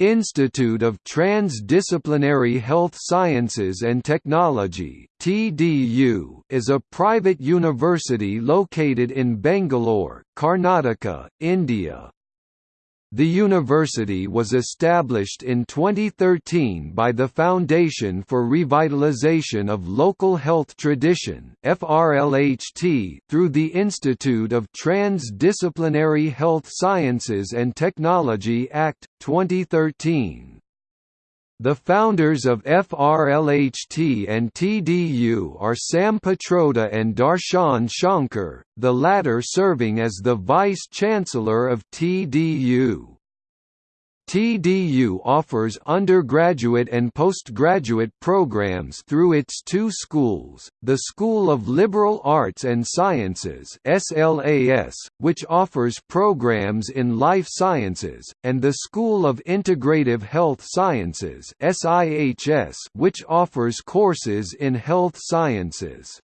Institute of Transdisciplinary Health Sciences and Technology (TDU) is a private university located in Bangalore, Karnataka, India. The university was established in 2013 by the Foundation for Revitalization of Local Health Tradition through the Institute of Transdisciplinary Health Sciences and Technology Act, 2013. The founders of FRLHT and TDU are Sam Pitroda and Darshan Shankar, the latter serving as the Vice-Chancellor of TDU. TDU offers undergraduate and postgraduate programs through its two schools, the School of Liberal Arts and Sciences SLAS, which offers programs in life sciences, and the School of Integrative Health Sciences SIHS, which offers courses in health sciences.